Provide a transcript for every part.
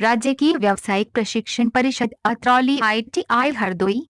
राज्य की व्यावसायिक प्रशिक्षण परिषद अत्रौली आई हरदोई।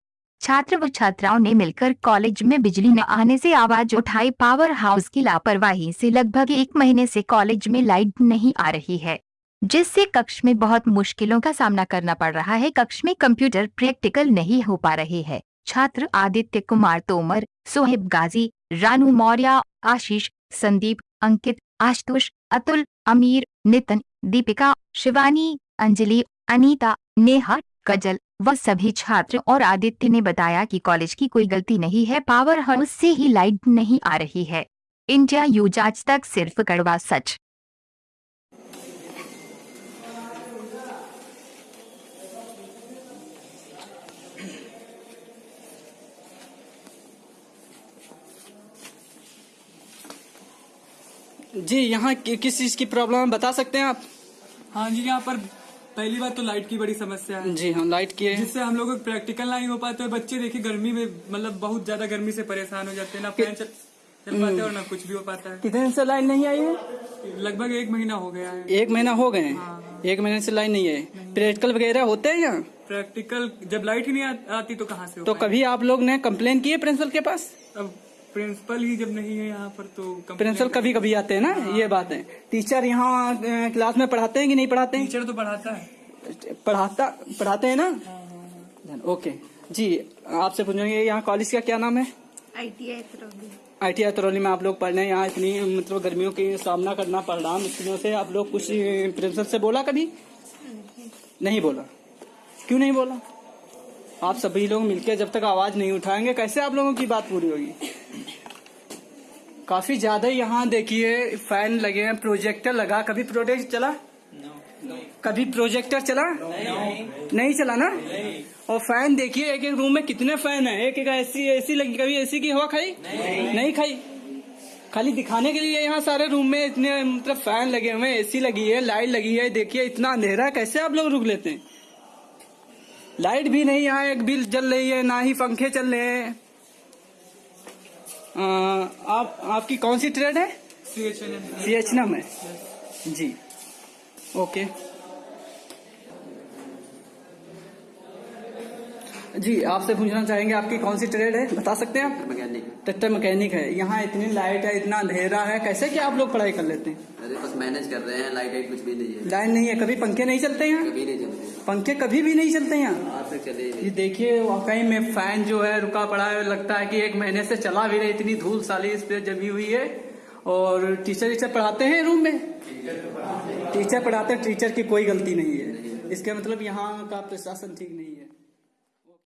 छात्र व छात्राओं ने मिलकर कॉलेज में बिजली न आने से आवाज़ उठाई। पावर हाउस की लापरवाही से लगभग एक महीने से कॉलेज में लाइट नहीं आ रही है, जिससे कक्ष में बहुत मुश्किलों का सामना करना पड़ रहा है। कक्ष में कंप्यूटर प्रैक्टिकल नहीं हो पा रहे हैं। छात्र आदित्य कुमार तोमर, सोहेब गाजी, रानू मौर्य, आशीष, संदीप, अंकित, आशुतोष, अतुल, अमीर, नितिन, दीपिका, शिवानी अंजलि अनीता नेहा कजल व सभी छात्र और आदित्य ने बताया कि कॉलेज की कोई गलती नहीं है पावर हाउस से ही लाइट नहीं आ रही है। इंडिया यूज़ आज तक सिर्फ़ कड़वा सच। जी यहाँ किस चीज़ की प्रॉब्लम है बता सकते हैं आप? हाँ जी यहाँ पर पहली बात तो लाइट की बड़ी समस्या है। जी हाँ लाइट की है। जिससे हम लोग प्रैक्टिकल नहीं हो पाते और बच्चे देखिए गर्मी में मतलब बहुत ज़्यादा गर्मी से परेशान हो जाते हैं ना फ़ैन चल, पाते और ना कुछ भी हो पाता है। कितने दिन से लाइट नहीं आई है? लगभग एक महीना हो गया है। एक महीना हो गए हाँ। एक महीने से लाइन नहीं आई। प्रैक्टिकल वगैरह होते हैं यहाँ? प्रैक्टिकल जब लाइट ही नहीं आती तो कहाँ से हो तो कभी आप लोग ने कम्प्लेन की है प्रिंसिपल के पास? अब प्रिंसिपल ही जब नहीं है यहाँ पर तो प्रिंसिपल कभी कभी आते हैं ना? हाँ। ये बात है। टीचर यहाँ क्लास में पढ़ाते हैं कि नहीं पढ़ाते? हैं टीचर तो पढ़ाता है। पढ़ाता पढ़ाते हैं ना? ओके जी आपसे पूछेंगे यहाँ कॉलेज का क्या नाम है? ITI Tarauli I T Tarauli में आप लोग पढ़ रहे हैं। यहाँ इतनी मतलब गर्मियों की सामना करना पड़ रहा। मुश्किलों से आप लोग कुछ प्रिंसिपल से बोला कभी? नहीं बोला। क्यों नहीं बोला? आप सभी लोग मिलकर जब तक आवाज़ नहीं उठाएँगे कैसे आप लोगों की बात पूरी होगी? काफ़ी ज़्यादा यहाँ देखिए फ़ैन लगे हैं प्रोजेक्टर लगा। कभी प्रोजेक्ट चला? कभी प्रोजेक्टर चला? नहीं चला ना? और फ़ैन देखिए एक एक रूम में कितने फ़ैन है? एक एक एसी एसी लगी, कभी एसी की हवा खाई? नहीं खाई। खाली दिखाने के लिए यहाँ सारे रूम में इतने मतलब फ़ैन लगे हुए हैं एसी लगी है लाइट लगी है। देखिए, इतना अंधेरा कैसे आप लोग रुक लेते हैं? लाइट भी नहीं, यहाँ एक बिल जल रही है, ना ही पंखे चल रहे हैं। आ, आप आपकी कौन सी ट्रेड है? सी एच एन एम है जी। ओके। जी आपसे पूछना चाहेंगे आपकी कौन सी ट्रेड है? बता सकते हैं आप? मैकेनिक ट्रैक्टर मैकेनिक है। यहाँ इतनी लाइट है इतना अंधेरा है कैसे क्या आप लोग पढ़ाई कर लेते हैं? अरे बस मैनेज कर रहे हैं लाइट कुछ भी नहीं है। लाइन नहीं है कभी पंखे नहीं चलते यहाँ? कभी नहीं पंखे कभी भी नहीं चलते यहाँ। ही ये देखिए वाकई में फ़ैन जो है रुका पड़ा है लगता है कि एक महीने से चला भी नहीं इतनी धूल साली इस पे जमी हुई है। और टीचर टीचर पढ़ाते हैं रूम में? टीचर पढ़ाते हैं। टीचर की कोई गलती नहीं है। इसके मतलब यहाँ का प्रशासन ठीक नहीं